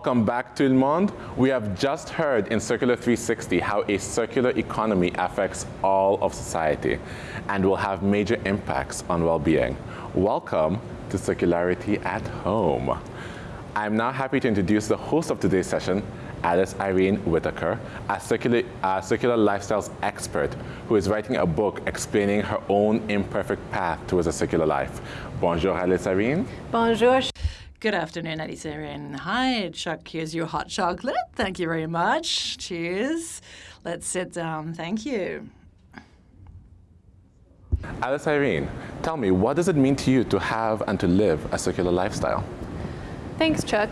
Welcome back to Le Monde. We have just heard in Circular 360 how a circular economy affects all of society and will have major impacts on well-being. Welcome to Circularity at Home. I'm now happy to introduce the host of today's session, Alice Irene Whitaker, a circular, a circular lifestyles expert who is writing a book explaining her own imperfect path towards a circular life. Bonjour, Alice Irene. Bonjour. Good afternoon, Alice Irene. Hi, Chuck. Here's your hot chocolate. Thank you very much. Cheers. Let's sit down. Thank you. Alice Irene, tell me, what does it mean to you to have and to live a circular lifestyle? Thanks, Chuck.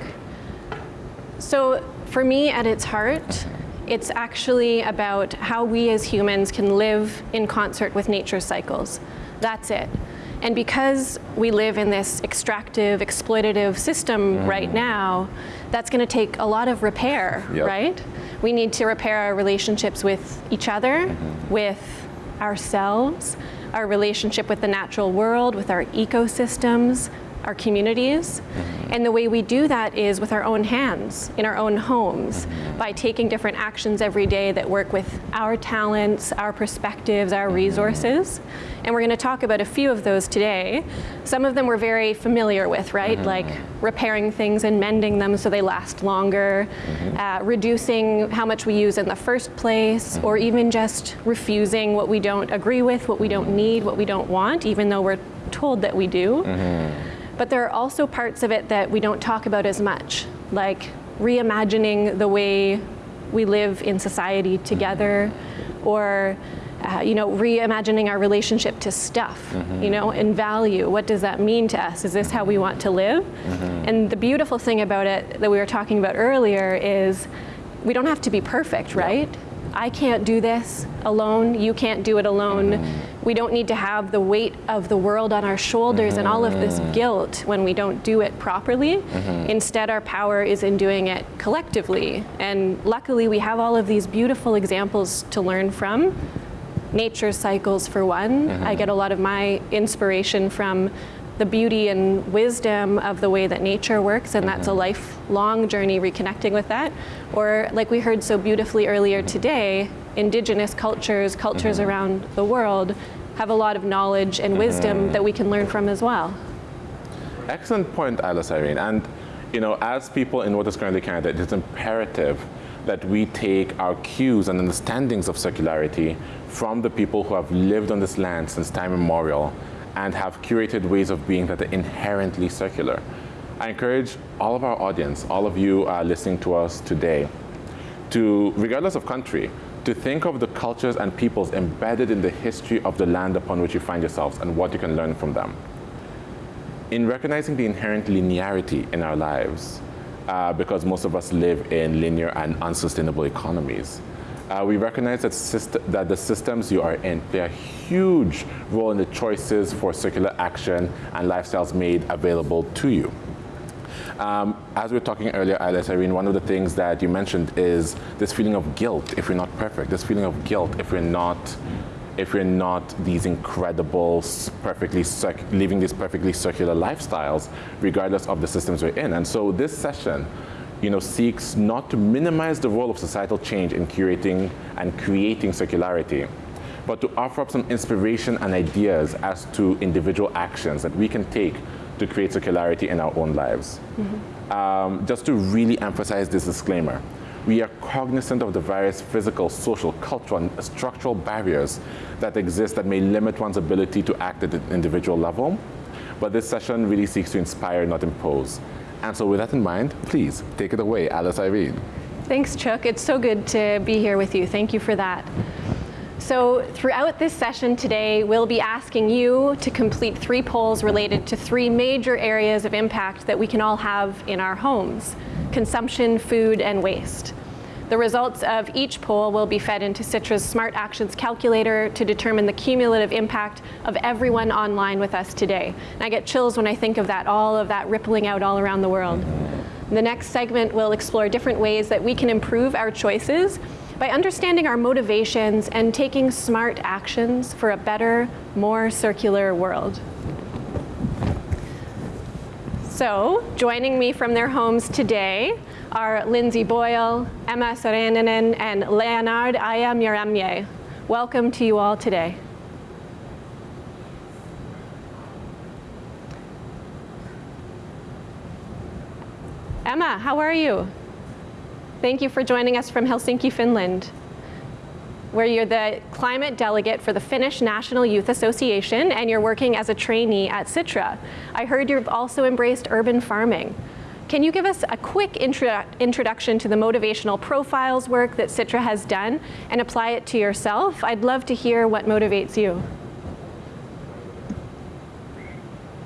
So for me, at its heart, it's actually about how we as humans can live in concert with nature's cycles. That's it. And because we live in this extractive, exploitative system mm. right now, that's going to take a lot of repair, yep. right? We need to repair our relationships with each other, mm -hmm. with ourselves, our relationship with the natural world, with our ecosystems, our communities. Mm -hmm. And the way we do that is with our own hands, in our own homes, mm -hmm. by taking different actions every day that work with our talents, our perspectives, our mm-hmm. resources. And we're going to talk about a few of those today. Some of them we're very familiar with, right? Mm-hmm. Like repairing things and mending them so they last longer, mm-hmm. uh, reducing how much we use in the first place, or even just refusing what we don't agree with, what we don't need, what we don't want, even though we're told that we do. But there are also parts of it that we don't talk about as much, like reimagining the way we live in society together, or uh, you know, reimagining our relationship to stuff, mm -hmm. you know, and value. What does that mean to us? Is this how we want to live? Mm -hmm. And the beautiful thing about it that we were talking about earlier is we don't have to be perfect, right? I can't do this alone, you can't do it alone. Mm -hmm. We don't need to have the weight of the world on our shoulders mm -hmm. and all of this mm-hmm. guilt when we don't do it properly. Mm -hmm. Instead, our power is in doing it collectively. And luckily, we have all of these beautiful examples to learn from. Nature cycles, for one. I mm-hmm. get a lot of my inspiration from the beauty and wisdom of the way that nature works, and that's a mm-hmm. lifelong journey reconnecting with that. Or, like we heard so beautifully earlier today, indigenous cultures, cultures mm-hmm. around the world, have a lot of knowledge and wisdom mm-hmm. that we can learn from as well. Excellent point, Alice Irene. And you know, as people in what is currently Canada, it is imperative that we take our cues and understandings of circularity from the people who have lived on this land since time immemorial and have curated ways of being that are inherently circular. I encourage all of our audience, all of you uh, listening to us today, to, regardless of country, to think of the cultures and peoples embedded in the history of the land upon which you find yourselves and what you can learn from them. In recognizing the inherent linearity in our lives, uh, because most of us live in linear and unsustainable economies, uh, we recognize that, that, the systems you are in play a huge role in the choices for circular action and lifestyles made available to you. Um, as we were talking earlier, Alice Irene, one of the things that you mentioned is this feeling of guilt if we're not perfect, this feeling of guilt if we're not if we're not these incredible, perfectly living these perfectly circular lifestyles, regardless of the systems we're in. And so this session you know, seeks not to minimize the role of societal change in curating and creating circularity, but to offer up some inspiration and ideas as to individual actions that we can take to create circularity in our own lives. Mm -hmm. um, just to really emphasize this disclaimer, we are cognizant of the various physical, social, cultural, and structural barriers that exist that may limit one's ability to act at an individual level, but this session really seeks to inspire, not impose. And so with that in mind, please take it away, Alice Irene. Thanks, Chuck. It's so good to be here with you. Thank you for that. So throughout this session today, we'll be asking you to complete three polls related to three major areas of impact that we can all have in our homes, consumption, food, and waste. The results of each poll will be fed into Sitra's Smart Actions calculator to determine the cumulative impact of everyone online with us today. And I get chills when I think of that, all of that rippling out all around the world. The next segment will explore different ways that we can improve our choices by understanding our motivations and taking smart actions for a better, more circular world. So, joining me from their homes today are Lindsay Boyle, Emma Saarinen, and Leonard Ayamyaramye. Welcome to you all today. Emma, how are you? Thank you for joining us from Helsinki, Finland where you're the climate delegate for the Finnish National Youth Association and you're working as a trainee at Sitra. I heard you've also embraced urban farming. Can you give us a quick intro introduction to the motivational profiles work that Sitra has done and apply it to yourself? I'd love to hear what motivates you.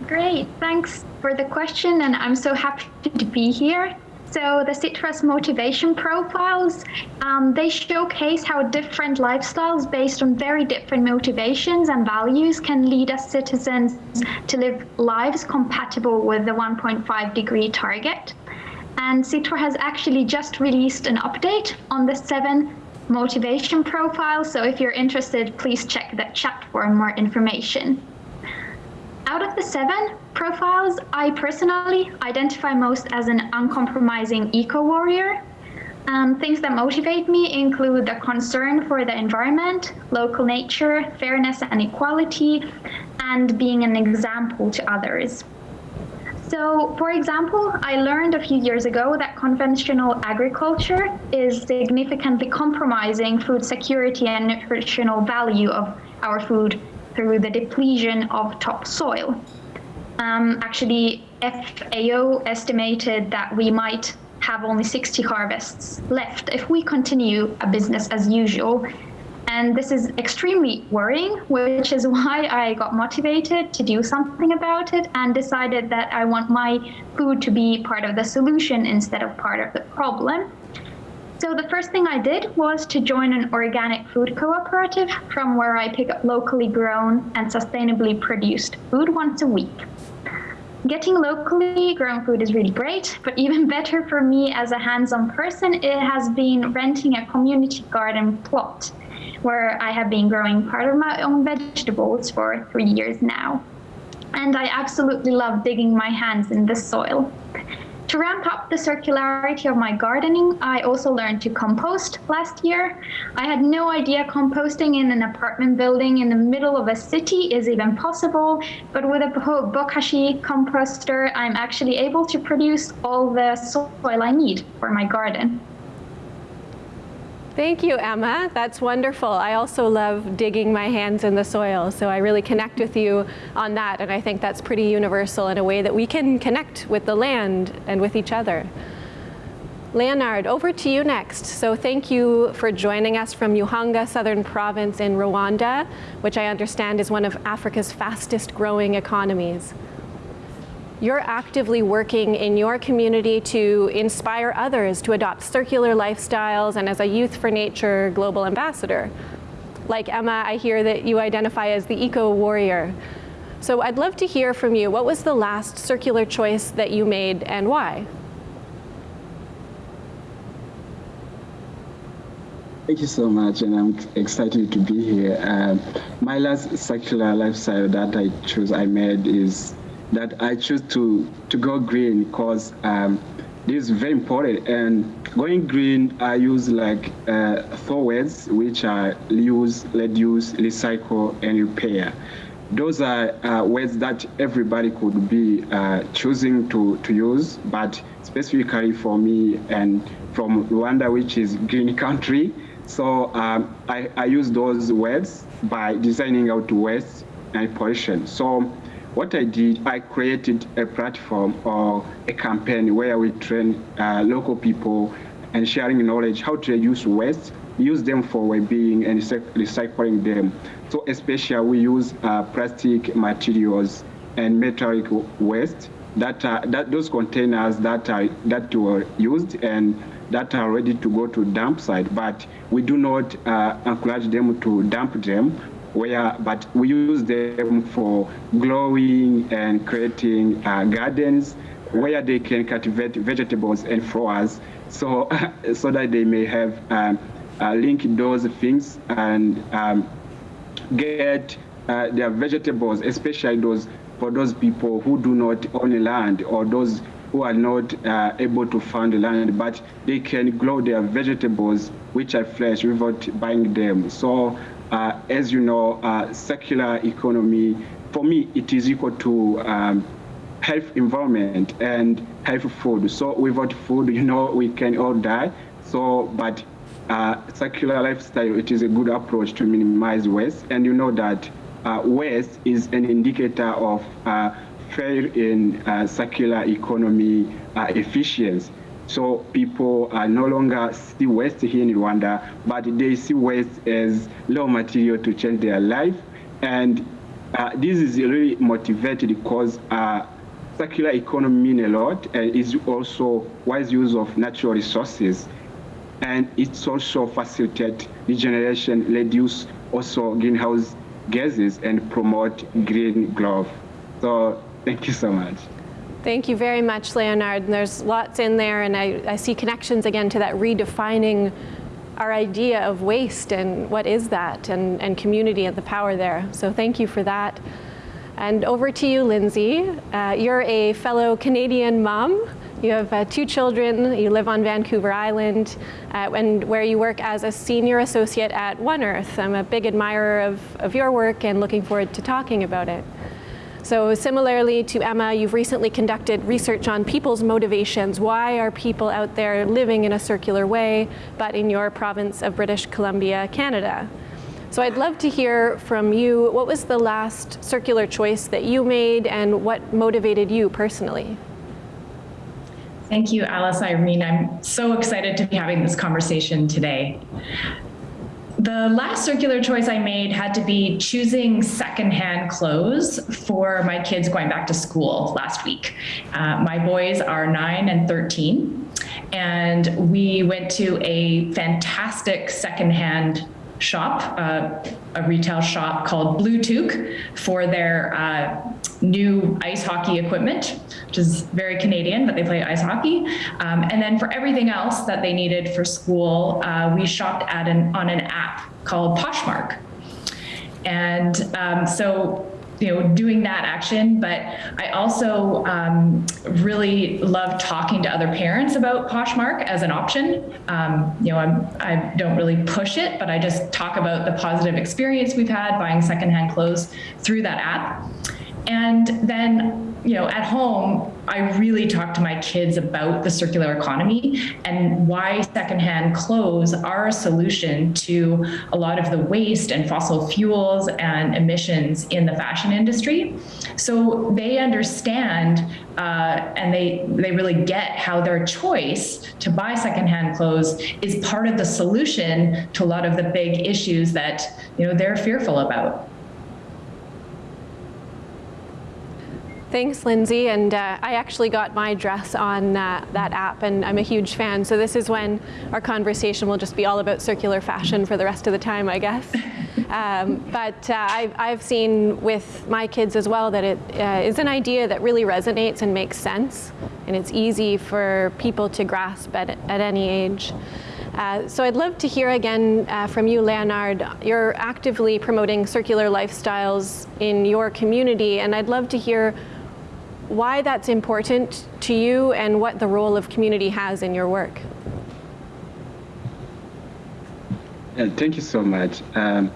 Great, thanks for the question and I'm so happy to be here. So the Sitra's motivation profiles, um, they showcase how different lifestyles based on very different motivations and values can lead us citizens to live lives compatible with the 1.5 degree target. And Sitra has actually just released an update on the seven motivation profiles. So if you're interested, please check the chat for more information. Out of the seven profiles, I personally identify most as an uncompromising eco-warrior. Um, things that motivate me include the concern for the environment, local nature, fairness and equality, and being an example to others. So, for example, I learned a few years ago that conventional agriculture is significantly compromising food security and nutritional value of our food through the depletion of topsoil. Um, actually, FAO estimated that we might have only 60 harvests left if we continue a business as usual. And this is extremely worrying, which is why I got motivated to do something about it and decided that I want my food to be part of the solution instead of part of the problem. So the first thing I did was to join an organic food cooperative from where I pick up locally grown and sustainably produced food once a week. Getting locally grown food is really great, but even better for me as a hands-on person, it has been renting a community garden plot where I have been growing part of my own vegetables for three years now. And I absolutely love digging my hands in the soil. To ramp up the circularity of my gardening, I also learned to compost last year. I had no idea composting in an apartment building in the middle of a city is even possible, but with a Bokashi composter, I'm actually able to produce all the soil I need for my garden. Thank you, Emma. That's wonderful. I also love digging my hands in the soil, so I really connect with you on that, and I think that's pretty universal in a way that we can connect with the land and with each other. Leonard, over to you next. So thank you for joining us from Muhanga Southern Province in Rwanda, which I understand is one of Africa's fastest growing economies you're actively working in your community to inspire others to adopt circular lifestyles and as a Youth for Nature global ambassador. Like Emma, I hear that you identify as the eco-warrior. So I'd love to hear from you. What was the last circular choice that you made and why? Thank you so much, and I'm excited to be here. Um, my last circular lifestyle that I chose, I made is that I choose to, to go green because um, this is very important. And going green, I use like uh, four words, which are reuse, reduce, recycle, and repair. Those are uh, words that everybody could be uh, choosing to, to use, but specifically for me and from Rwanda, which is green country. So um, I, I use those words by designing out waste and pollution. So what I did, I created a platform or a campaign where we train uh, local people and sharing knowledge how to reduce waste, use them for well-being and recycling them. So especially we use uh, plastic materials and metallic waste that, are, that those containers that are that were used and that are ready to go to dump site, but we do not uh, encourage them to dump them where but we use them for growing and creating uh, gardens where they can cultivate vegetables and flowers so so that they may have um, uh, link those things and um, get uh, their vegetables especially those for those people who do not own land or those who are not uh, able to the land, but they can grow their vegetables, which are fresh, without buying them. So, as you know, uh, circular economy, for me, it is equal to um, health environment and health food. So without food, you know, we can all die. So, but uh, circular lifestyle, it is a good approach to minimize waste. And you know that uh, waste is an indicator of uh, fail in uh, circular economy uh, efficiency. So people are no longer see waste here in Rwanda, but they see waste as raw material to change their life. And uh, this is really motivated because circular economy mean a lot and is also wise use of natural resources and it's also facilitate regeneration, reduce also greenhouse gases and promote green growth. So thank you so much. Thank you very much, Leonard. And there's lots in there, and I, I see connections again to that redefining our idea of waste and what is that, and, and community and the power there. So thank you for that. And over to you, Lindsay. Uh, you're a fellow Canadian mom you have uh, two children, you live on Vancouver Island, uh, and where you work as a senior associate at One Earth. I'm a big admirer of, of your work and looking forward to talking about it. So similarly to Emma, you've recently conducted research on people's motivations. Why are people out there living in a circular way, but in your province of British Columbia, Canada? So I'd love to hear from you, what was the last circular choice that you made and what motivated you personally? Thank you, Alice Irene. I'm so excited to be having this conversation today. The last circular choice I made had to be choosing secondhand clothes for my kids going back to school last week. Uh, my boys are nine and 13, and we went to a fantastic secondhand shop, uh, a retail shop called Blue Toque for their uh, new ice hockey equipment, which is very Canadian, but they play ice hockey. Um, and then for everything else that they needed for school, uh, we shopped at an, on an app called Poshmark. And um, so you know, doing that action, but I also um, really love talking to other parents about Poshmark as an option. Um, you know, I'm, I don't really push it, but I just talk about the positive experience we've had buying secondhand clothes through that app. And then, you know, at home, I really talk to my kids about the circular economy and why secondhand clothes are a solution to a lot of the waste and fossil fuels and emissions in the fashion industry. So they understand uh, and they they really get how their choice to buy secondhand clothes is part of the solution to a lot of the big issues that you know they're fearful about. Thanks, Lindsay. And uh, I actually got my dress on uh, that app, and I'm a huge fan. So this is when our conversation will just be all about circular fashion for the rest of the time, I guess. Um, but uh, I've, I've, seen with my kids as well that it uh, is an idea that really resonates and makes sense, and it's easy for people to grasp at, at any age. Uh, so I'd love to hear again uh, from you, Leonard. You're actively promoting circular lifestyles in your community, and I'd love to hear why that's important to you and what the role of community has in your work. Yeah, thank you so much. Um,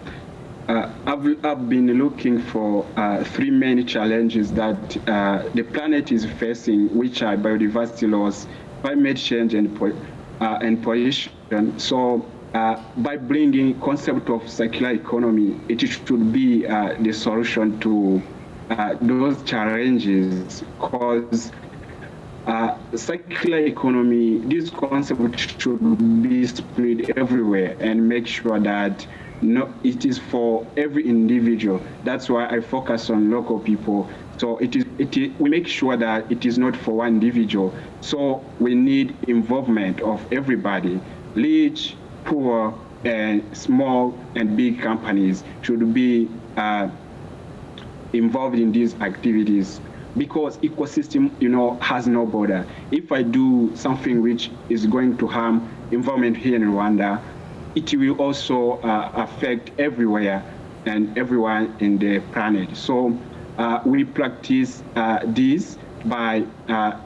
uh, I've, I've been looking for uh, three main challenges that uh, the planet is facing, which are biodiversity loss, climate change, and, uh, and pollution. So uh, by bringing concept of circular economy, it should be uh, the solution to uh, those challenges because uh, circular economy, this concept should be spread everywhere and make sure that no, it is for every individual. That's why I focus on local people. So it is, it is, we make sure that it is not for one individual. So we need involvement of everybody, rich, poor, and small and big companies should be uh, involved in these activities because ecosystem you know has no border. If i do something which is going to harm environment here in rwanda it will also uh, affect everywhere and everyone in the planet. So uh, we practice uh, this by uh,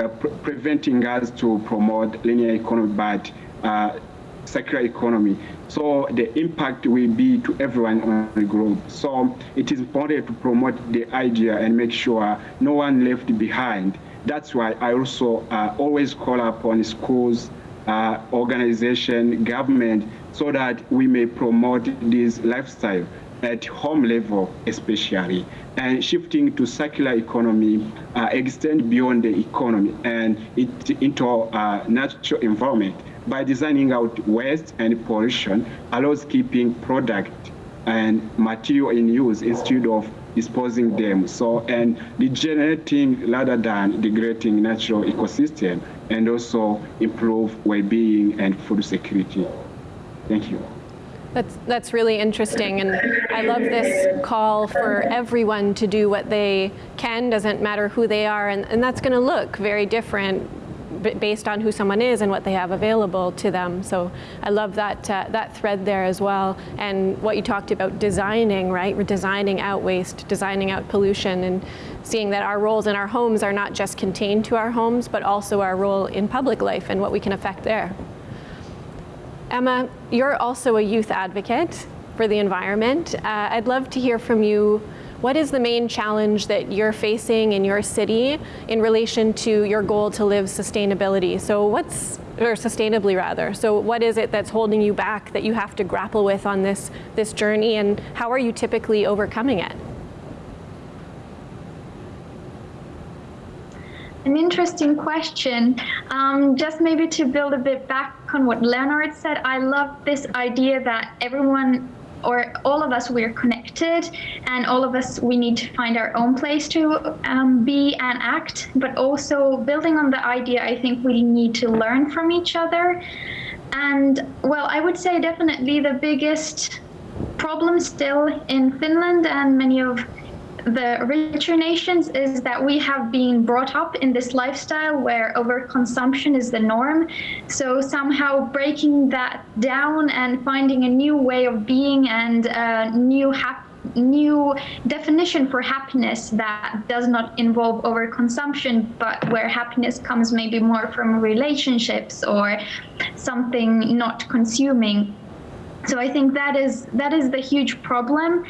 uh, pre preventing us to promote linear economy, but uh, circular economy. So the impact will be to everyone on the globe. So it is important to promote the idea and make sure no one left behind. That's why I also uh, always call upon schools, uh, organization, government, so that we may promote this lifestyle at home level especially and shifting to circular economy uh, extend beyond the economy and it into uh, natural environment by designing out waste and pollution allows keeping product and material in use instead of disposing them. So, and regenerating rather than degrading natural ecosystem and also improve well-being and food security. Thank you. That's, that's really interesting and I love this call for everyone to do what they can, doesn't matter who they are, and, and that's going to look very different based on who someone is and what they have available to them. So I love that, uh, that thread there as well. And what you talked about designing, right? We're designing out waste, designing out pollution and seeing that our roles in our homes are not just contained to our homes, but also our role in public life and what we can affect there. Emma, you're also a youth advocate for the environment. Uh, I'd love to hear from you what is the main challenge that you're facing in your city in relation to your goal to live sustainability? So what's, or sustainably rather, so what is it that's holding you back that you have to grapple with on this, this journey and how are you typically overcoming it? An interesting question. Um, just maybe to build a bit back on what Leonard said, I love this idea that everyone or all of us we're connected and all of us we need to find our own place to um, be and act. But also building on the idea i think we need to learn from each other. And well i would say definitely the biggest problem still in finland and many of the richer nations is that we have been brought up in this lifestyle where overconsumption is the norm. So somehow breaking that down and finding a new way of being and a new new definition for happiness that does not involve overconsumption, but where happiness comes maybe more from relationships or something not consuming. So I think that is that is the huge problem.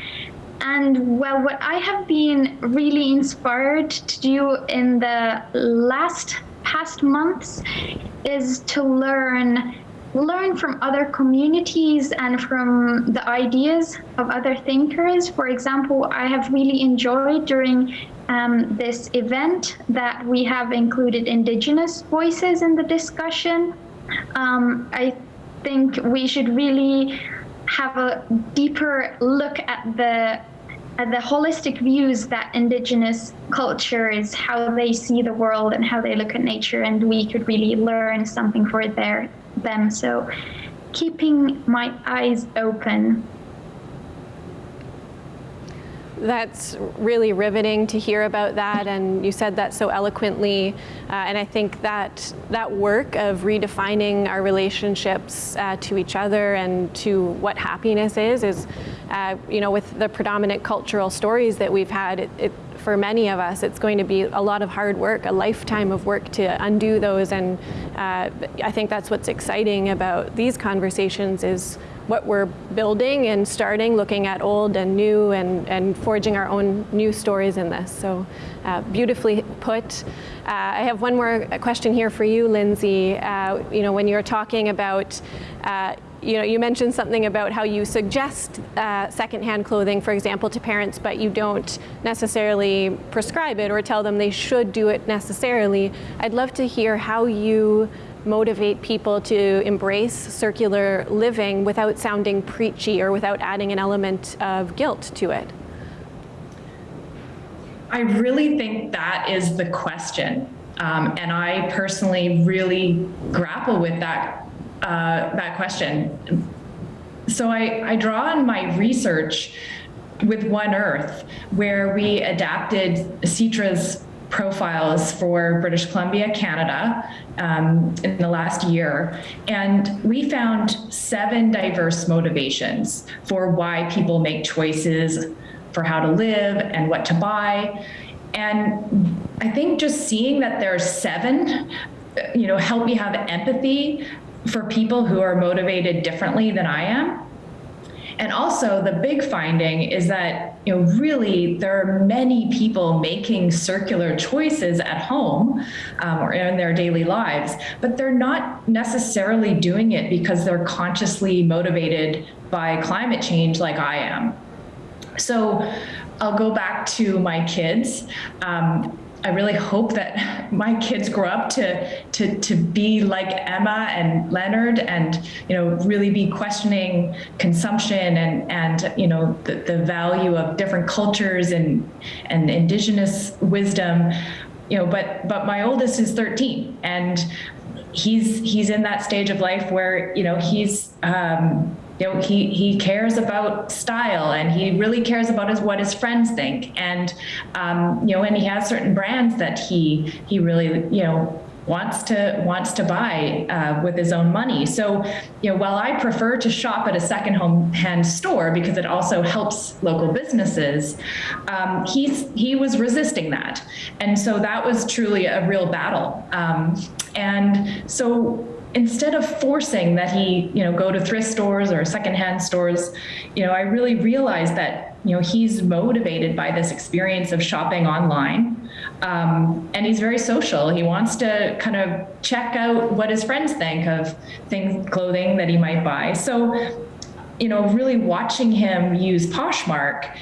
And well, what I have been really inspired to do in the last past months is to learn learn from other communities and from the ideas of other thinkers. For example, I have really enjoyed during um, this event that we have included indigenous voices in the discussion. Um, I think we should really have a deeper look at the at the holistic views that indigenous cultures how they see the world and how they look at nature and we could really learn something for their them. So keeping my eyes open that's really riveting to hear about that, and you said that so eloquently. Uh, and I think that that work of redefining our relationships uh, to each other and to what happiness is, is, uh, you know, with the predominant cultural stories that we've had, it, it, for many of us, it's going to be a lot of hard work, a lifetime of work to undo those. And uh, I think that's what's exciting about these conversations is what we're building and starting, looking at old and new and, and forging our own new stories in this. So uh, beautifully put. Uh, I have one more question here for you, Lindsay. Uh, you know, when you're talking about uh, you know, you mentioned something about how you suggest uh, secondhand clothing, for example, to parents, but you don't necessarily prescribe it or tell them they should do it necessarily. I'd love to hear how you motivate people to embrace circular living without sounding preachy or without adding an element of guilt to it? I really think that is the question. Um, and I personally really grapple with that, uh, that question. So I, I draw on my research with One Earth, where we adapted Sitra's profiles for British Columbia, Canada um, in the last year. And we found seven diverse motivations for why people make choices for how to live and what to buy. And I think just seeing that there's seven, you know, help me have empathy for people who are motivated differently than I am. And also the big finding is that, you know, really there are many people making circular choices at home um, or in their daily lives, but they're not necessarily doing it because they're consciously motivated by climate change like I am. So I'll go back to my kids. Um, I really hope that my kids grow up to to to be like Emma and Leonard, and you know really be questioning consumption and and you know the, the value of different cultures and and indigenous wisdom. You know, but but my oldest is 13, and he's he's in that stage of life where you know he's um, you know he he cares about style and he really cares about his what his friends think and um, you know and he has certain brands that he he really you know wants to wants to buy uh, with his own money. So, you know, while I prefer to shop at a second home hand store because it also helps local businesses, um, he's he was resisting that, and so that was truly a real battle. Um, and so instead of forcing that he, you know, go to thrift stores or secondhand stores, you know, I really realized that, you know, he's motivated by this experience of shopping online. Um, and he's very social. He wants to kind of check out what his friends think of things, clothing that he might buy. So you know, really watching him use Poshmark,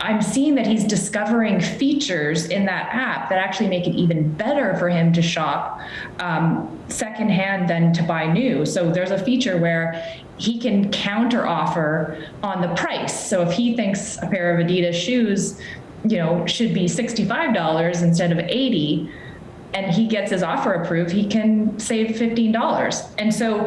I'm seeing that he's discovering features in that app that actually make it even better for him to shop um, secondhand than to buy new. So there's a feature where he can counter offer on the price. So if he thinks a pair of Adidas shoes, you know, should be $65 instead of 80, and he gets his offer approved, he can save $15. And so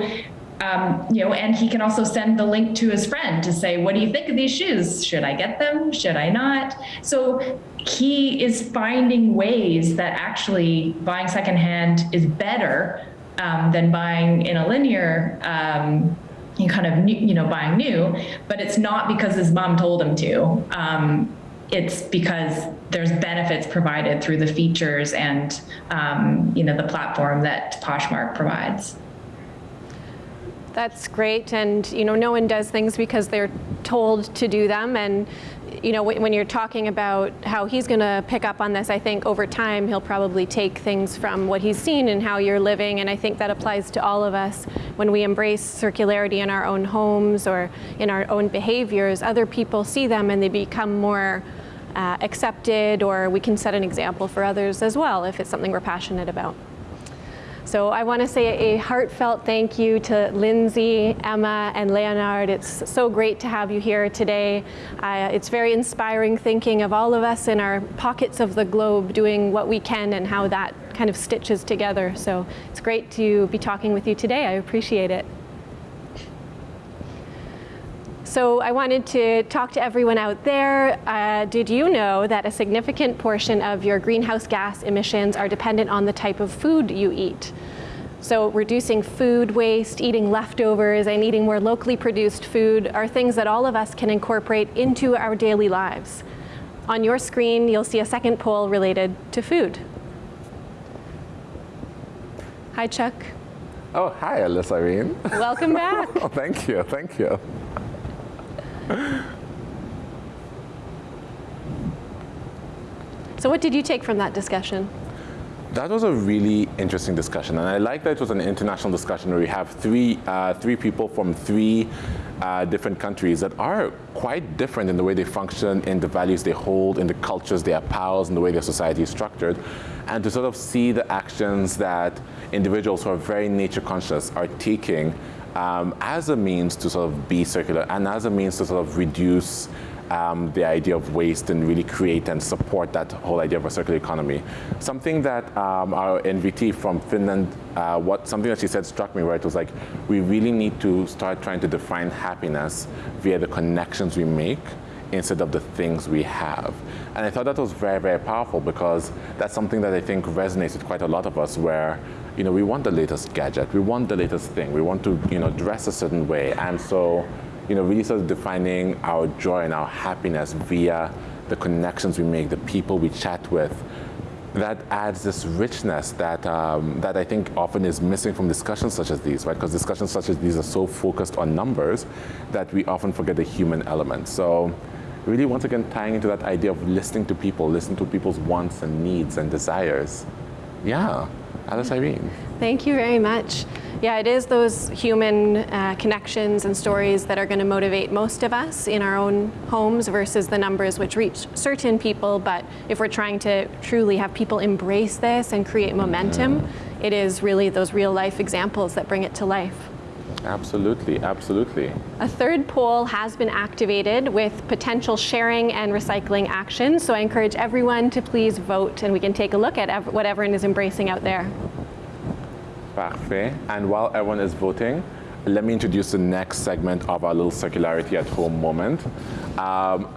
um, you know, and he can also send the link to his friend to say, what do you think of these shoes? Should I get them? Should I not? So he is finding ways that actually buying secondhand is better um, than buying in a linear um, kind of you know buying new, but it's not because his mom told him to. Um, it's because there's benefits provided through the features and um, you know the platform that Poshmark provides. That's great, and you know, no one does things because they're told to do them. And you know, when you're talking about how he's going to pick up on this, I think over time he'll probably take things from what he's seen and how you're living. And I think that applies to all of us when we embrace circularity in our own homes or in our own behaviors. Other people see them and they become more uh, accepted, or we can set an example for others as well if it's something we're passionate about. So I want to say a heartfelt thank you to Lindsay, Emma, and Leonard. It's so great to have you here today. Uh, it's very inspiring thinking of all of us in our pockets of the globe doing what we can and how that kind of stitches together. So it's great to be talking with you today. I appreciate it. So I wanted to talk to everyone out there. Uh, did you know that a significant portion of your greenhouse gas emissions are dependent on the type of food you eat? So reducing food waste, eating leftovers, and eating more locally produced food are things that all of us can incorporate into our daily lives. On your screen, you'll see a second poll related to food. Hi, Chuck. Oh, hi, Alice Irene. Welcome back. oh, thank you, thank you. So what did you take from that discussion? That was a really interesting discussion, and I like that it was an international discussion where we have three, uh, three people from three uh, different countries that are quite different in the way they function, in the values they hold, in the cultures they espouse, in the way their society is structured, and to sort of see the actions that individuals who are very nature conscious are taking um, as a means to sort of be circular and as a means to sort of reduce um, the idea of waste and really create and support that whole idea of a circular economy. Something that um, our NVT from Finland, uh, what something that she said struck me where it was like, we really need to start trying to define happiness via the connections we make instead of the things we have. And I thought that was very, very powerful because that's something that I think resonates with quite a lot of us where you know, we want the latest gadget, we want the latest thing, we want to, you know, dress a certain way. And so you know, really sort of defining our joy and our happiness via the connections we make, the people we chat with, that adds this richness that, um, that I think often is missing from discussions such as these, right? Because discussions such as these are so focused on numbers that we often forget the human element. So really, once again, tying into that idea of listening to people, listening to people's wants and needs and desires. Yeah, Alice Irene. Thank you very much. Yeah, it is those human uh, connections and stories that are going to motivate most of us in our own homes versus the numbers which reach certain people. But if we're trying to truly have people embrace this and create momentum, it is really those real life examples that bring it to life. Absolutely, absolutely. A third poll has been activated with potential sharing and recycling actions. So I encourage everyone to please vote and we can take a look at what everyone is embracing out there. Parfait. And while everyone is voting, let me introduce the next segment of our little circularity at home moment. Um,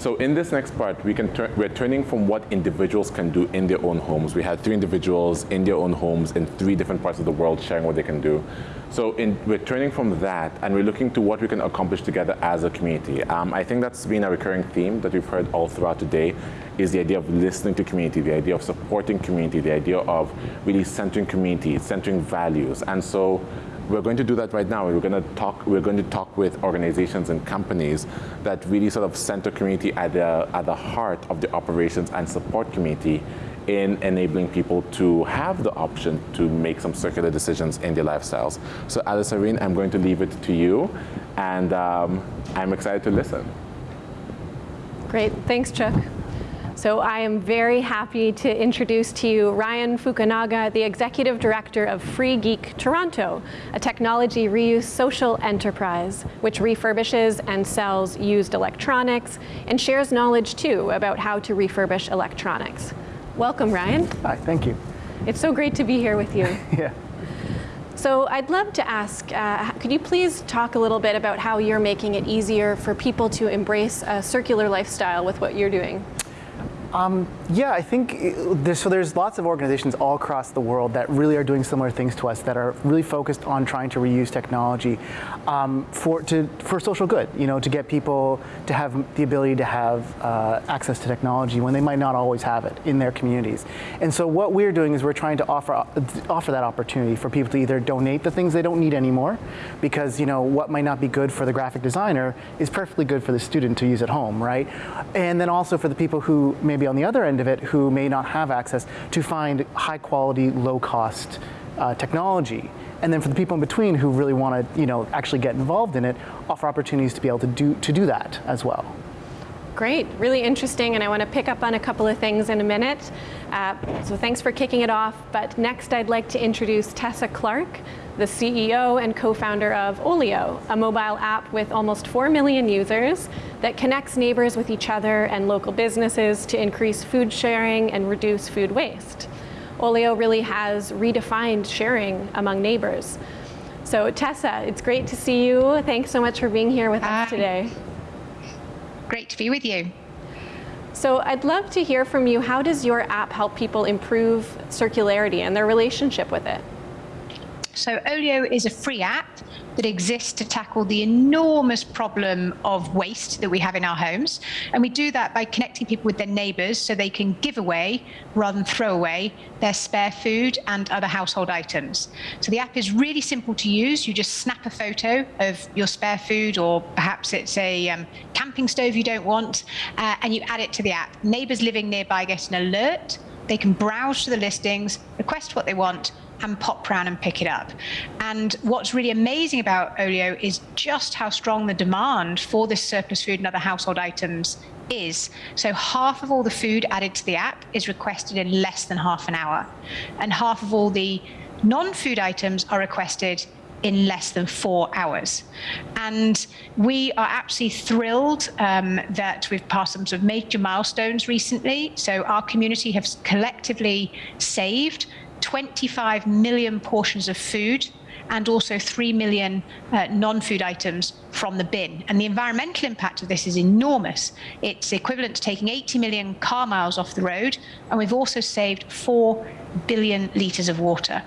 so in this next part, we can we're turning from what individuals can do in their own homes. We had three individuals in their own homes in three different parts of the world sharing what they can do. So in, we're turning from that and we're looking to what we can accomplish together as a community. Um, I think that's been a recurring theme that we've heard all throughout today is the idea of listening to community, the idea of supporting community, the idea of really centering community, centering values. And so we're going to do that right now. We're going to talk. We're going to talk with organizations and companies that really sort of center community at the at the heart of the operations and support community in enabling people to have the option to make some circular decisions in their lifestyles. So Alice Irene, I'm going to leave it to you, and um, I'm excited to listen. Great, thanks, Chuck. So I am very happy to introduce to you Ryan Fukunaga, the Executive Director of Free Geek Toronto, a technology reuse social enterprise which refurbishes and sells used electronics and shares knowledge too about how to refurbish electronics. Welcome, Ryan. Hi, thank you. It's so great to be here with you. yeah. So I'd love to ask, uh, could you please talk a little bit about how you're making it easier for people to embrace a circular lifestyle with what you're doing? Um, yeah, I think uh, there's, so. There's lots of organizations all across the world that really are doing similar things to us that are really focused on trying to reuse technology um, for to for social good. You know, to get people to have the ability to have uh, access to technology when they might not always have it in their communities. And so what we're doing is we're trying to offer uh, offer that opportunity for people to either donate the things they don't need anymore, because you know what might not be good for the graphic designer is perfectly good for the student to use at home, right? And then also for the people who maybe maybe on the other end of it who may not have access to find high quality, low cost uh, technology. And then for the people in between who really want to, you know, actually get involved in it, offer opportunities to be able to do to do that as well. Great, really interesting, and I want to pick up on a couple of things in a minute. Uh, so thanks for kicking it off. But next, I'd like to introduce Tessa Clarke, the CEO and co-founder of Olio, a mobile app with almost 4 million users that connects neighbors with each other and local businesses to increase food sharing and reduce food waste. Olio really has redefined sharing among neighbors. So Tessa, it's great to see you. Thanks so much for being here with Hi. us today. Great to be with you. So I'd love to hear from you. How does your app help people improve circularity and their relationship with it? So Olio is a free app that exists to tackle the enormous problem of waste that we have in our homes. And we do that by connecting people with their neighbors so they can give away rather than throw away their spare food and other household items. So the app is really simple to use. You just snap a photo of your spare food, or perhaps it's a um, camping stove you don't want, uh, and you add it to the app. Neighbors living nearby get an alert. They can browse to the listings, request what they want, and pop round and pick it up. And what's really amazing about Olio is just how strong the demand for this surplus food and other household items is. So half of all the food added to the app is requested in less than half an hour. And half of all the non-food items are requested in less than four hours. And we are absolutely thrilled um, that we've passed some sort of major milestones recently. So our community has collectively saved 25 million portions of food and also 3 million uh, non-food items from the bin. And the environmental impact of this is enormous. It's equivalent to taking 80 million car miles off the road, and we've also saved 4 billion litres of water.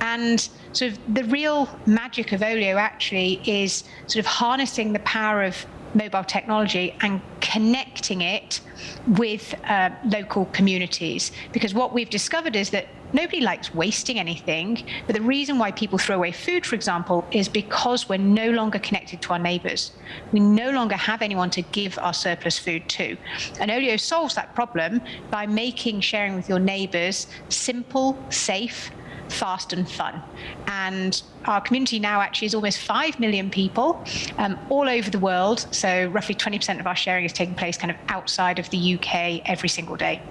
And of the real magic of Olio actually is sort of harnessing the power of mobile technology and connecting it with uh, local communities. Because what we've discovered is that nobody likes wasting anything, but the reason why people throw away food, for example, is because we're no longer connected to our neighbors. We no longer have anyone to give our surplus food to. And Olio solves that problem by making sharing with your neighbors simple, safe, fast and fun. And our community now actually is almost 5 million people um, all over the world. So roughly 20% of our sharing is taking place kind of outside of the UK every single day.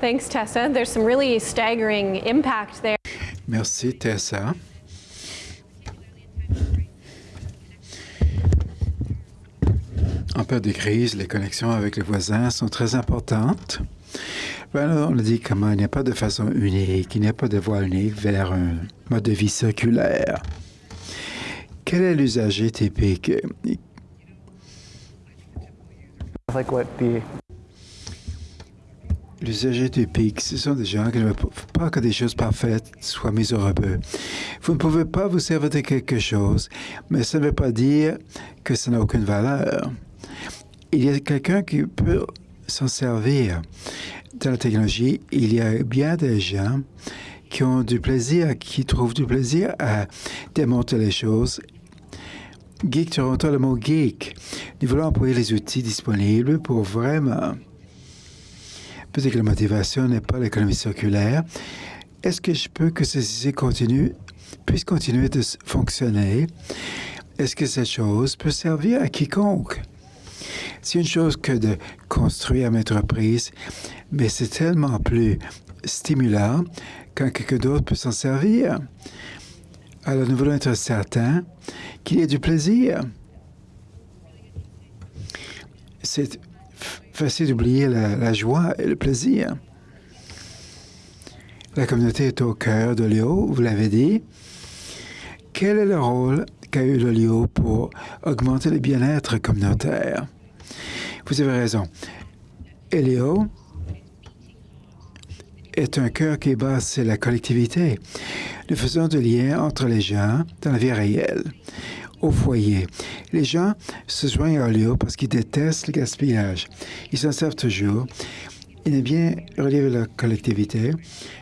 Thanks, Tessa. There's some really staggering impact there. Merci, Tessa. En période de crise, les connexions avec les voisins sont très importantes. Ben, on a dit comment il n'y a pas de façon unique, il n'y a pas de voie unique vers un mode de vie circulaire. Quel est l'usager typique? L'usager typique, ce sont des gens qui ne veulent pas que des choses parfaites soient mises au rebeu. Vous ne pouvez pas vous servir de quelque chose, mais ça ne veut pas dire que ça n'a aucune valeur. Il y a quelqu'un qui peut s'en servir. Dans la technologie, il y a bien des gens qui ont du plaisir, qui trouvent du plaisir à démonter les choses. Geek Toronto, le mot geek. Nous voulons employer les outils disponibles pour vraiment Peut-être que la motivation n'est pas l'économie circulaire. Est-ce que je peux que ceci continue, puisse continuer de fonctionner? Est-ce que cette chose peut servir à quiconque? C'est une chose que de construire une entreprise, mais c'est tellement plus stimulant quand quelqu'un d'autre peut s'en servir. Alors nous voulons être certains qu'il y ait du plaisir. C'est facile d'oublier la, joie et le plaisir. La communauté est au cœur de Léo, vous l'avez dit. Quel est le rôle qu'a eu le Léo pour augmenter le bien-être communautaire? Vous avez raison. Léo est un cœur qui sur la collectivité. Nous faisons des liens entre les gens dans la vie réelle au foyer. Les gens se joignent à Léo parce qu'ils détestent le gaspillage. Ils s'en servent toujours. Ils aiment bien relever leur collectivité,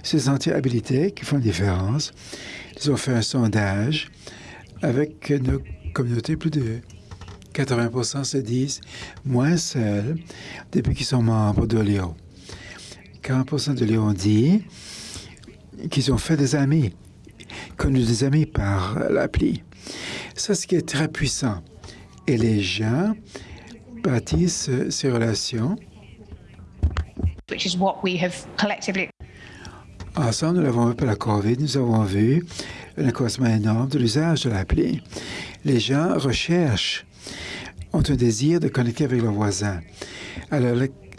se sentir habilités qui font une différence. Ils ont fait un sondage avec nos communautés, plus de 80 se disent moins seuls depuis qu'ils sont membres de Léo. 40 de Léo ont dit qu'ils ont fait des amis, connu des amis par l'appli. C'est ce qui est très puissant. Et les gens bâtissent ces relations. Which is what we have collectively Ensemble, nous l'avons vu pour la COVID, nous avons vu un accroissement énorme de l'usage de l'appli. Les gens recherchent, ont un désir de connecter avec leurs voisins. Alors,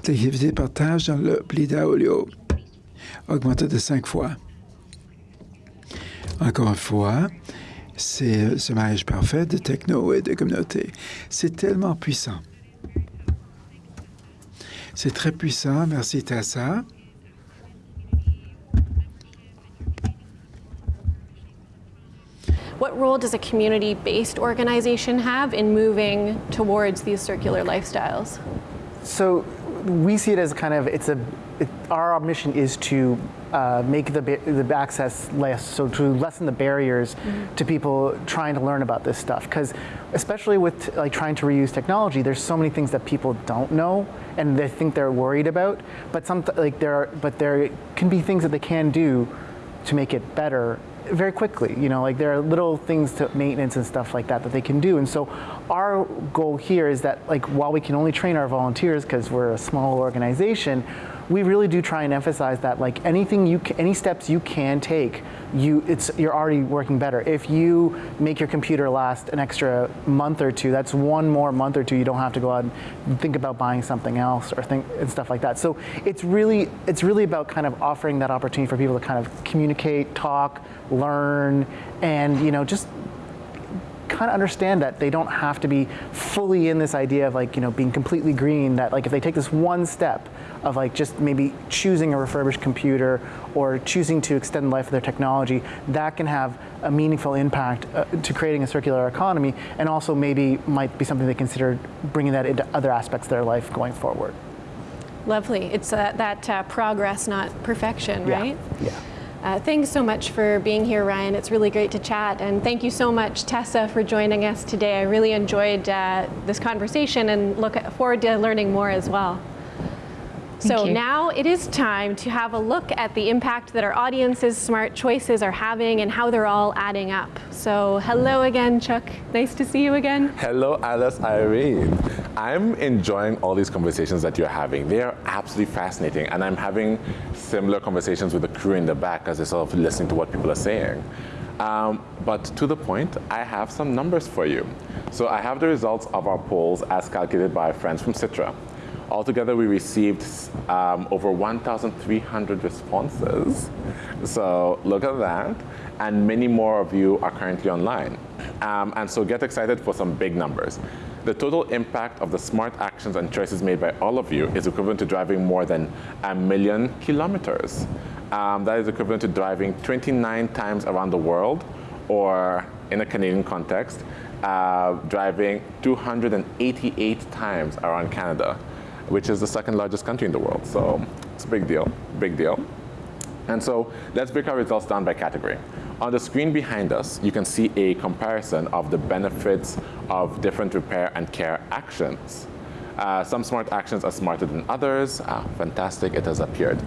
l'activité de partage dans l'appli d'Aolio a augmenté de cinq fois. Encore une fois, c'est ce mariage parfait de techno et de communauté. C'est tellement puissant. C'est très puissant. Merci, Tassa. What role does a community-based organization have in moving towards these circular lifestyles? So we see it as kind of, it's a, it, our mission is to uh, make the, the access less, so to lessen the barriers mm -hmm. to people trying to learn about this stuff. Because especially with like trying to reuse technology, there's so many things that people don't know and they think they're worried about. But some like there, are, but there can be things that they can do to make it better very quickly. You know, like there are little things to maintenance and stuff like that that they can do. And so our goal here is that like while we can only train our volunteers because we're a small organization, we really do try and emphasize that like anything you, any steps you can take, you, it's, you're already working better. If you make your computer last an extra month or two, that's one more month or two you don't have to go out and think about buying something else or think and stuff like that. So it's really, it's really about kind of offering that opportunity for people to kind of communicate, talk, learn, and you know, just kind of understand that they don't have to be fully in this idea of like you know being completely green that like if they take this one step of like just maybe choosing a refurbished computer or choosing to extend the life of their technology that can have a meaningful impact uh, to creating a circular economy and also maybe might be something they consider bringing that into other aspects of their life going forward lovely it's uh, that uh, progress not perfection right yeah. yeah. Uh, thanks so much for being here, Ryan. It's really great to chat. And thank you so much, Tessa, for joining us today. I really enjoyed uh, this conversation and look forward to learning more as well. Thank so you. now it is time to have a look at the impact that our audience's smart choices are having and how they're all adding up. So hello again, Chuck. Nice to see you again. Hello, Alice Irene. I'm enjoying all these conversations that you're having. They are absolutely fascinating, and I'm having similar conversations with the crew in the back as they're sort of listening to what people are saying. Um, but to the point, I have some numbers for you. So I have the results of our polls as calculated by friends from Sitra. Altogether, we received um, over 1,300 responses. So look at that. And many more of you are currently online. Um, and so get excited for some big numbers. The total impact of the smart actions and choices made by all of you is equivalent to driving more than a million kilometers. Um, that is equivalent to driving 29 times around the world, or in a Canadian context, uh, driving 288 times around Canada which is the second largest country in the world. So it's a big deal, big deal. And so let's break our results down by category. On the screen behind us, you can see a comparison of the benefits of different repair and care actions. Uh, some smart actions are smarter than others. Ah, fantastic, it has appeared.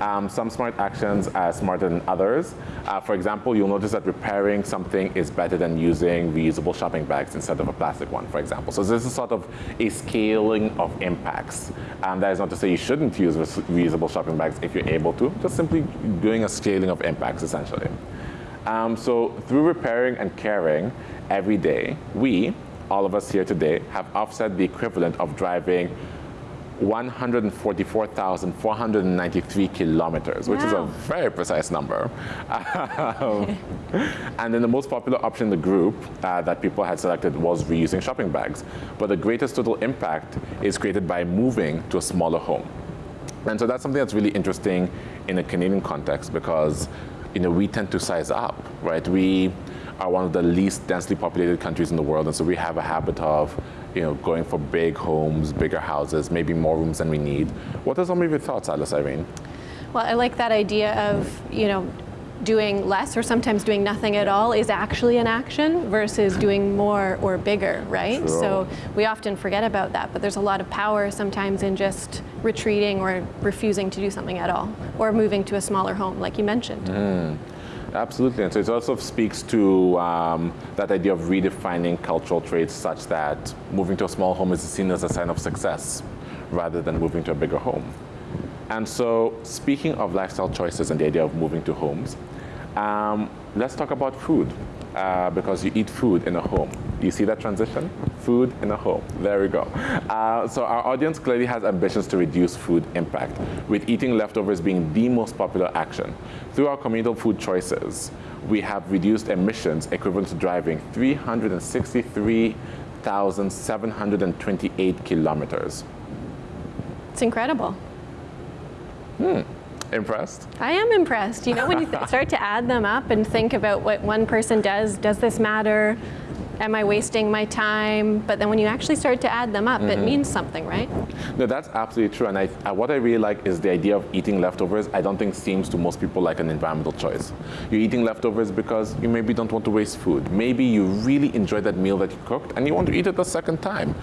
Um, some smart actions are smarter than others. Uh, for example, you'll notice that repairing something is better than using reusable shopping bags instead of a plastic one, for example. So this is sort of a scaling of impacts. Um, that is not to say you shouldn't use reusable shopping bags if you're able to, just simply doing a scaling of impacts, essentially. Um, so through repairing and caring every day, we, all of us here today have offset the equivalent of driving 144,493 kilometers, which wow. is a very precise number. Um, and then the most popular option in the group uh, that people had selected was reusing shopping bags. But the greatest total impact is created by moving to a smaller home. And so that's something that's really interesting in a Canadian context because you know, we tend to size up, right? We are one of the least densely populated countries in the world, and so we have a habit of you know, going for big homes, bigger houses, maybe more rooms than we need. What are some of your thoughts, Alice Irene? Well, I like that idea of, you know, doing less or sometimes doing nothing at all is actually an action versus doing more or bigger, right? Sure. So we often forget about that, but there's a lot of power sometimes in just retreating or refusing to do something at all or moving to a smaller home, like you mentioned. Mm. Absolutely, and so it also speaks to um, that idea of redefining cultural traits such that moving to a small home is seen as a sign of success rather than moving to a bigger home. And so speaking of lifestyle choices and the idea of moving to homes, um, let's talk about food uh, because you eat food in a home. Do you see that transition? Food in a home. There we go. Uh, so our audience clearly has ambitions to reduce food impact, with eating leftovers being the most popular action. Through our communal food choices, we have reduced emissions equivalent to driving 363,728 kilometers. It's incredible. Hmm. Impressed? I am impressed. You know, when you start to add them up and think about what one person does, does this matter? Am I wasting my time? But then when you actually start to add them up, mm -hmm. it mm-hmm. means something, right? No, that's absolutely true. And I, uh, what I really like is the idea of eating leftovers. I don't think seems to most people like an environmental choice. You're eating leftovers because you maybe don't want to waste food. Maybe you really enjoy that meal that you cooked and you want to eat it a second time.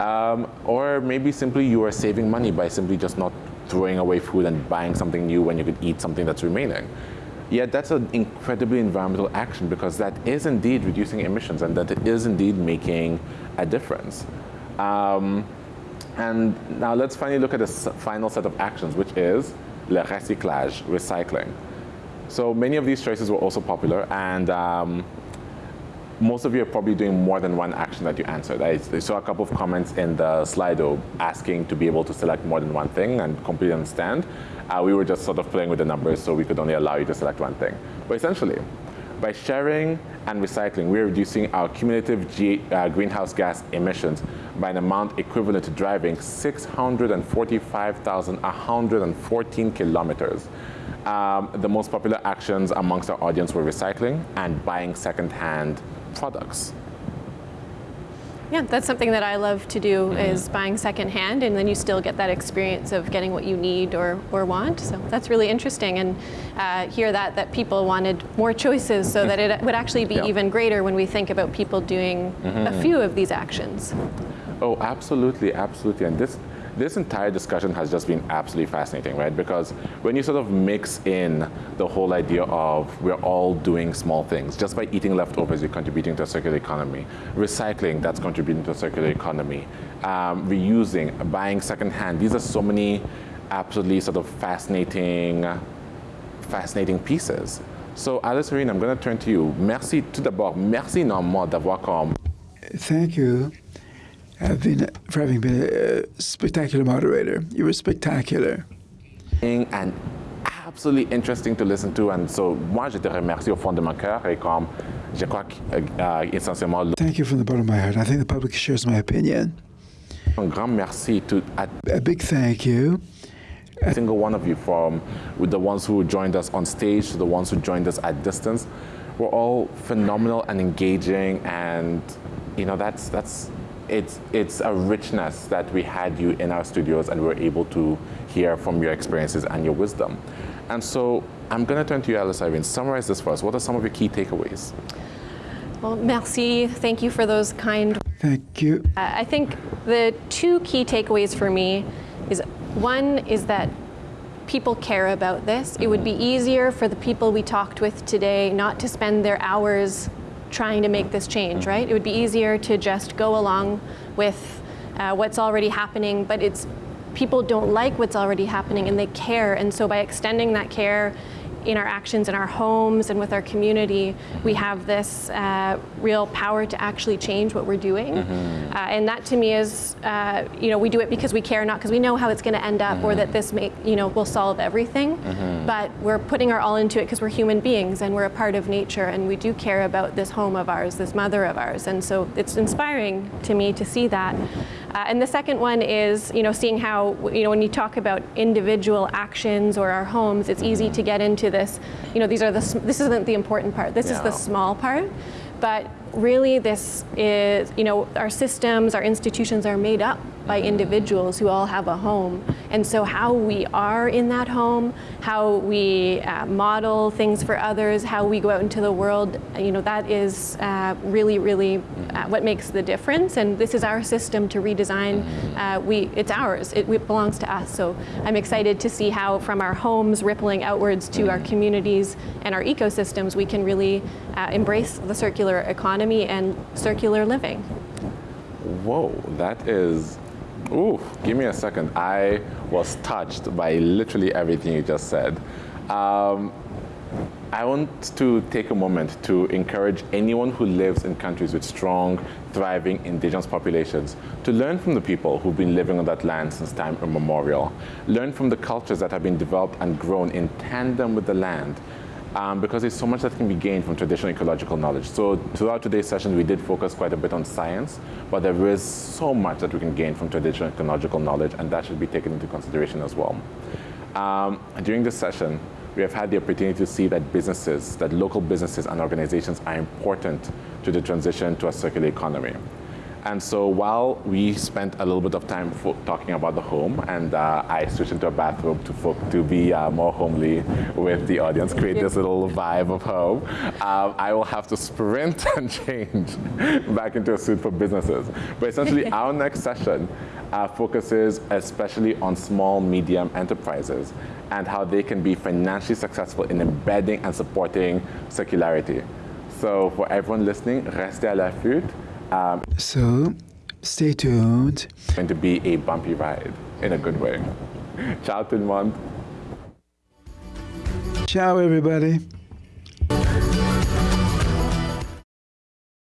Um, or maybe simply you are saving money by simply just not throwing away food and buying something new when you could eat something that's remaining. Yet that's an incredibly environmental action because that is indeed reducing emissions and that it is indeed making a difference. Um, And now let's finally look at the final set of actions, which is le recyclage, recycling. So many of these choices were also popular, and um, most of you are probably doing more than one action that you answered. I saw a couple of comments in the Slido asking to be able to select more than one thing and completely understand. Uh, we were just sort of playing with the numbers, so we could only allow you to select one thing. But essentially, by sharing and recycling, we're reducing our cumulative G, uh, greenhouse gas emissions by an amount equivalent to driving 645,114 kilometers. Um, the most popular actions amongst our audience were recycling and buying secondhand products. Yeah, that's something that I love to do mm -hmm. is buying secondhand, and then you still get that experience of getting what you need or, or want. So that's really interesting, and uh, hear that that people wanted more choices, so that it would actually be yeah. even greater when we think about people doing mm -hmm. a mm-hmm. few of these actions. Oh, absolutely, absolutely, and this this entire discussion has just been absolutely fascinating, right? Because when you sort of mix in the whole idea of we're all doing small things, just by eating leftovers, you're contributing to a circular economy. Recycling, that's contributing to a circular economy. Um, reusing, buying secondhand, these are so many absolutely sort of fascinating, fascinating pieces. So Alice Irene, I'm going to turn to you. Merci tout d'abord, merci énormément d'avoir comme... Thank you have been, for having been a spectacular moderator. You were spectacular. And absolutely interesting to listen to. And so, moi, je te remercie au fond de mon cœur. Et comme je crois. Uh, Thank you from the bottom of my heart. I think the public shares my opinion. Un grand merci to. A big thank you. A single one of you, from with the ones who joined us on stage to the ones who joined us at distance, were all phenomenal and engaging. And you know, that's that's it's, it's a richness that we had you in our studios and we're able to hear from your experiences and your wisdom. And so I'm going to turn to you, Alice Irene. Summarize this for us. What are some of your key takeaways? Well, merci. Thank you for those kind. Thank you. Uh, I think the two key takeaways for me is one is that people care about this. It would be easier for the people we talked with today not to spend their hours trying to make this change, right? It would be easier to just go along with uh, what's already happening, but it's people don't like what's already happening and they care. And so by extending that care in our actions in our homes and with our community, we have this uh, real power to actually change what we're doing. Mm -hmm. uh, and that to me is, uh, you know, we do it because we care, not because we know how it's going to end up mm -hmm. or that mm-hmm. this make, you know, will solve everything. Mm -hmm. But we're putting our all into it because we're human beings and we're a part of nature and we do care about this home of ours, this mother of ours. And so it's inspiring to me to see that. Uh, and the second one is, you know, seeing how, you know, when you talk about individual actions or our homes, it's easy to get into this, you know, these are the, this isn't the important part, this yeah. is the small part. But really this is, you know, our systems, our institutions are made up by individuals who all have a home. And so how we are in that home, how we uh, model things for others, how we go out into the world, you know, that is uh, really, really uh, what makes the difference. And this is our system to redesign. Uh, we, it's ours, it, it, belongs to us. So I'm excited to see how from our homes rippling outwards to our communities and our ecosystems, we can really uh, embrace the circular economy and circular living. Whoa, that is Ooh, give me a second. I was touched by literally everything you just said. Um, I want to take a moment to encourage anyone who lives in countries with strong, thriving indigenous populations to learn from the people who've been living on that land since time immemorial. Learn from the cultures that have been developed and grown in tandem with the land um, because there's so much that can be gained from traditional ecological knowledge. So throughout today's session, we did focus quite a bit on science, but there is so much that we can gain from traditional ecological knowledge, and that should be taken into consideration as well. Um, during this session, we have had the opportunity to see that businesses, that local businesses and organizations are important to the transition to a circular economy. And so while we spent a little bit of time talking about the home, and uh, I switched into a bathrobe to, to be uh, more homely with the audience, create this little vibe of home, um, I will have to sprint and change back into a suit for businesses. But essentially, our next session uh, focuses especially on small, medium enterprises and how they can be financially successful in embedding and supporting circularity. So for everyone listening, restez à l'affût. Um, so Stay tuned. It's going to be a bumpy ride in a good way. Ciao tout le monde. Ciao, everybody.